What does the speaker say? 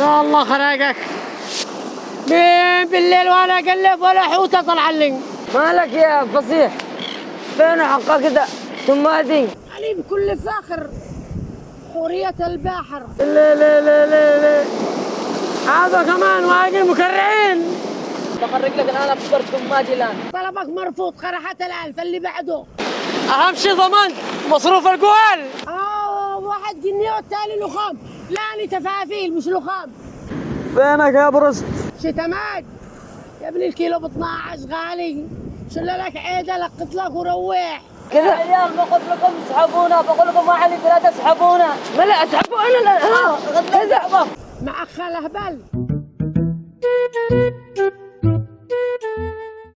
يا الله خراقك مين بالليل وأنا أقلب ولا حوته طلع لي مالك يا فصيح؟ فين حقك كده تمادي علي بكل فاخر حورية البحر لا لا لا لا لا هذا كمان واقي مكرعين بخرج لك أنا بفطر تمادي الان طلبك مرفوض خرحت الألف اللي بعده. أهم شيء ضمنت مصروف القوال واحد جنيه والتالي لخام. لا أنا تفافيل مش لخام. فينك يا برست؟ شتمات يا ابني الكيلو ب 12 غالي شل لك عيدة لقط لك وروح. كذا يا عيال بقول لكم اسحبونا بقول لكم ما علي لا تسحبونا ما لا اسحبوا أنا لا ها كذا مع خاله هبل